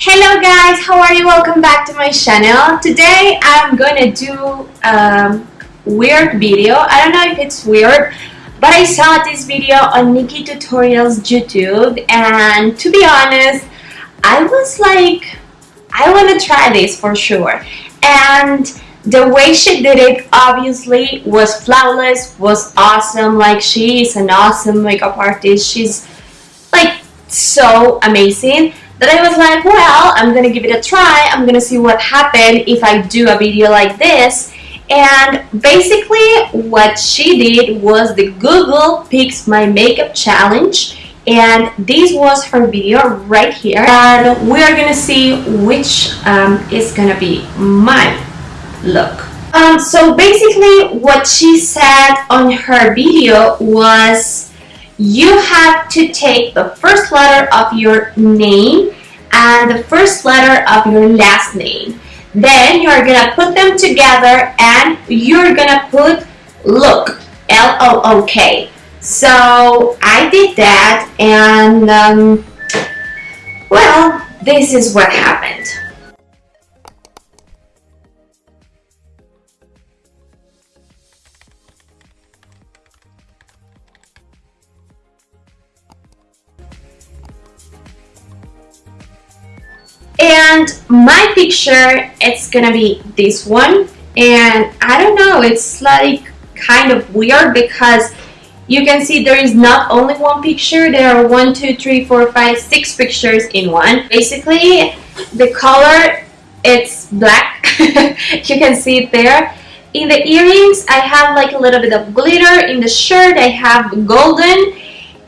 Hello guys, how are you? Welcome back to my channel. Today I'm gonna do a weird video. I don't know if it's weird, but I saw this video on NikkieTutorials YouTube and to be honest, I was like, I want to try this for sure. And the way she did it obviously was flawless, was awesome. Like she is an awesome makeup artist. She's like so amazing that I was like, well, I'm gonna give it a try. I'm gonna see what happened if I do a video like this. And basically what she did was the Google Picks My Makeup Challenge. And this was her video right here. And we are gonna see which um, is gonna be my look. Um, so basically what she said on her video was you have to take the first letter of your name and the first letter of your last name. Then you're gonna put them together and you're gonna put look, L-O-O-K. So I did that and um, well, this is what happened. And my picture it's gonna be this one. And I don't know it's like kind of weird because you can see there is not only one picture there are one two three four five six pictures in one. Basically the color it's black. You can see it there. In the earrings I have like a little bit of glitter. In the shirt I have golden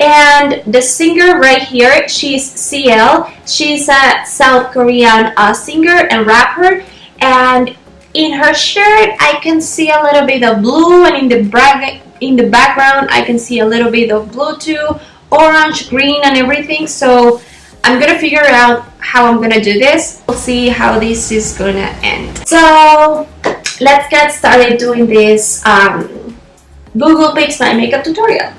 and the singer right here, she's CL. She's a South Korean uh, singer and rapper. And in her shirt, I can see a little bit of blue. And in the, in the background, I can see a little bit of blue too. Orange, green, and everything. So I'm gonna figure out how I'm gonna do this. We'll see how this is gonna end. So let's get started doing this um, Google Picks My Makeup tutorial.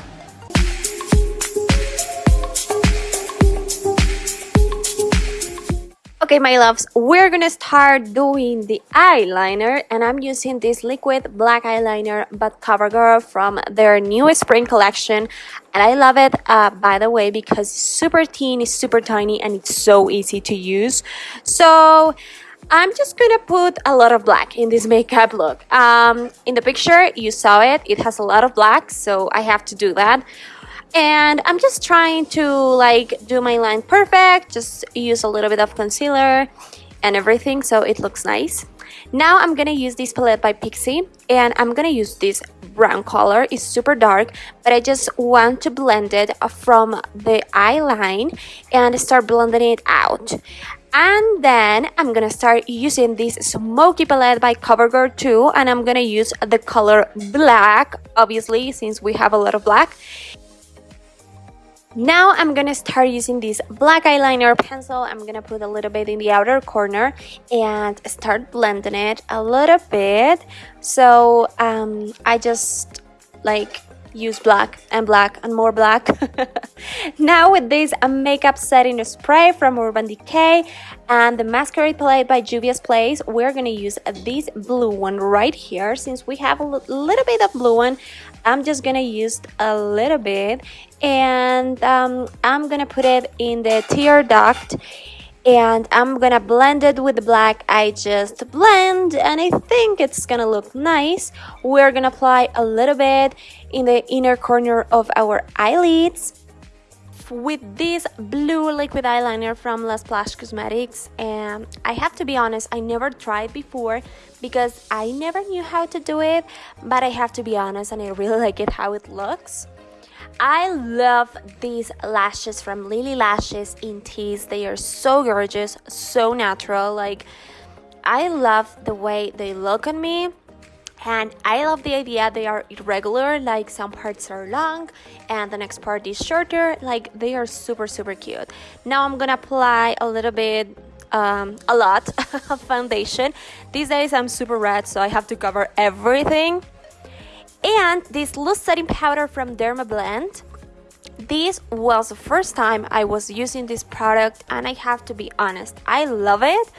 Okay, my loves, we're gonna start doing the eyeliner and I'm using this liquid black eyeliner but CoverGirl from their new spring collection and I love it, uh, by the way, because super thin, it's super tiny and it's so easy to use. So, I'm just gonna put a lot of black in this makeup look. Um, in the picture, you saw it, it has a lot of black, so I have to do that and I'm just trying to like do my line perfect just use a little bit of concealer and everything so it looks nice. Now I'm gonna use this palette by Pixi and I'm gonna use this brown color. It's super dark but I just want to blend it from the eye line and start blending it out. And then I'm gonna start using this smoky palette by CoverGirl 2 and I'm gonna use the color black obviously since we have a lot of black now I'm gonna start using this black eyeliner pencil. I'm gonna put a little bit in the outer corner and start blending it a little bit. So um, I just like use black and black and more black. now with this makeup setting spray from Urban Decay and the masquerade palette by Juvia's Place, we're gonna use this blue one right here. Since we have a little bit of blue one, I'm just gonna use a little bit and um, I'm gonna put it in the tear duct and I'm gonna blend it with the black. I just blend and I think it's gonna look nice. We're gonna apply a little bit in the inner corner of our eyelids with this blue liquid eyeliner from La Splash Cosmetics and I have to be honest I never tried before because I never knew how to do it but I have to be honest and I really like it how it looks I love these lashes from Lily Lashes in Tease. They are so gorgeous, so natural. Like, I love the way they look on me. And I love the idea they are irregular, like some parts are long and the next part is shorter. Like, they are super, super cute. Now I'm gonna apply a little bit um, a lot of foundation. These days I'm super red, so I have to cover everything and this loose setting powder from Dermablend this was the first time I was using this product and I have to be honest, I love it.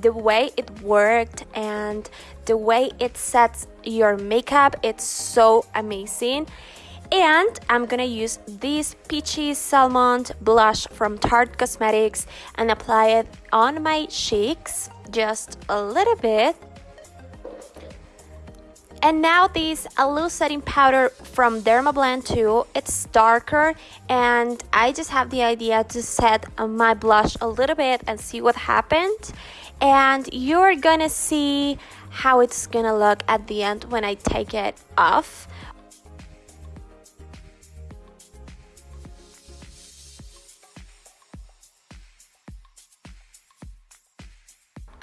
The way it worked and the way it sets your makeup, it's so amazing. And I'm gonna use this Peachy Salmon blush from Tarte Cosmetics and apply it on my cheeks just a little bit and now this a loose setting powder from Dermablend 2. It's darker and I just have the idea to set my blush a little bit and see what happened. And you're gonna see how it's gonna look at the end when I take it off.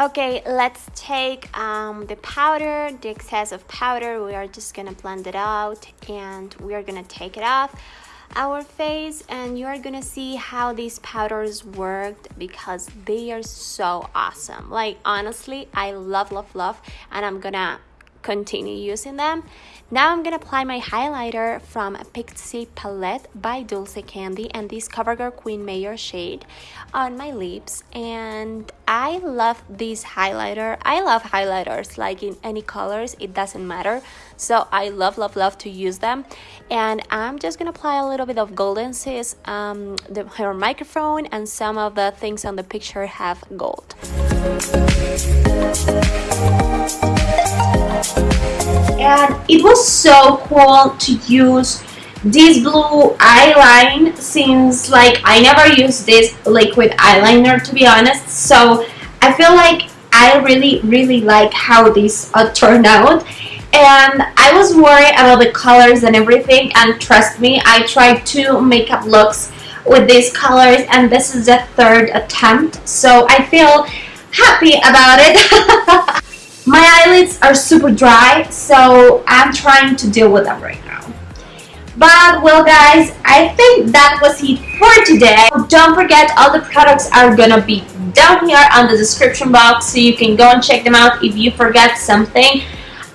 Okay, let's take um, the powder, the excess of powder. We are just gonna blend it out and we are gonna take it off our face and you are gonna see how these powders worked because they are so awesome. Like honestly, I love, love, love and I'm gonna continue using them. Now I'm gonna apply my highlighter from Pixi Palette by Dulce Candy and this CoverGirl Queen Mayor shade on my lips and I love this highlighter. I love highlighters like in any colors, it doesn't matter. So I love, love, love to use them. And I'm just gonna apply a little bit of Golden Sis, um, the, her microphone and some of the things on the picture have gold. It was so cool to use this blue eyeline since like I never used this liquid eyeliner to be honest. So I feel like I really really like how this uh, turned out. And I was worried about the colors and everything and trust me I tried two makeup looks with these colors and this is the third attempt. So I feel happy about it My eyelids are super dry, so I'm trying to deal with them right now. But well guys, I think that was it for today. Don't forget all the products are gonna be down here on the description box so you can go and check them out if you forget something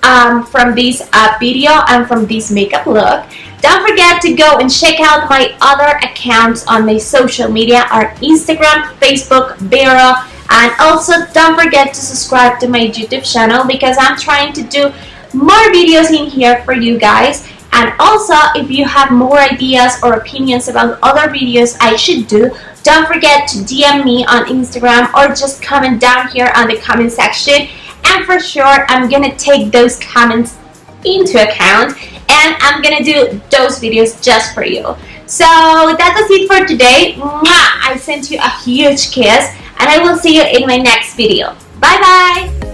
um, from this uh, video and from this makeup look. Don't forget to go and check out my other accounts on my social media, our Instagram, Facebook, Vero, and also don't forget to subscribe to my YouTube channel because I'm trying to do more videos in here for you guys. And also if you have more ideas or opinions about other videos I should do don't forget to DM me on Instagram or just comment down here on the comment section. And for sure I'm gonna take those comments into account and I'm gonna do those videos just for you. So that was it for today. I sent you a huge kiss and I will see you in my next video. Bye bye!